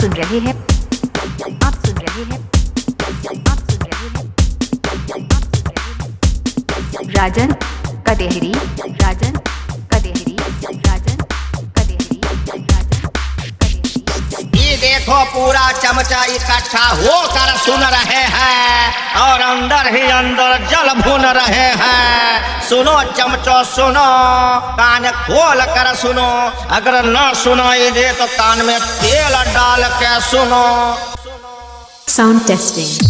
सुन रहे हैं। आप सुन रहे हैं। आप सुन रहे हैं। आप सुन रहे हैं राजन कदेहरी राजन कदेहरी राजन कदेहरी राजन कदेहरी। ये देखो पूरा चमचा इकट्ठा होकर सुन रहे हैं और अंदर ही अंदर जल भून रहे हैं। सुनो, चमचो सुनो, कान खोल कर सुनो अगर न सुनाई दे तो कान में तेल डाल के सुनो साउंड testing.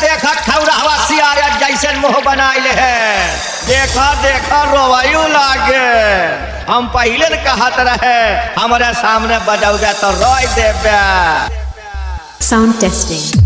देखा, खौरा हवा सियारा जैसे मुँह बनाइले है। देखा देखा, रोवायु लागे। हम पहले न कहत रहे, हमारे सामने बजाओगे तो रोई देबे। Sound testing.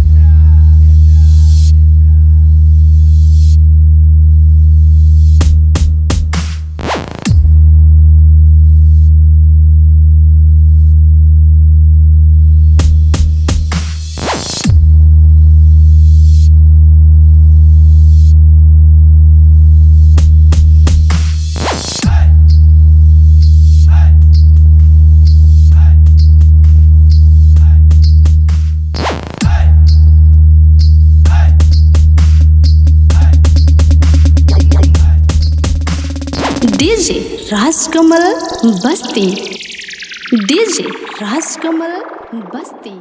डीजे राजकमल बस्ती। डीजे राजकमल बस्ती।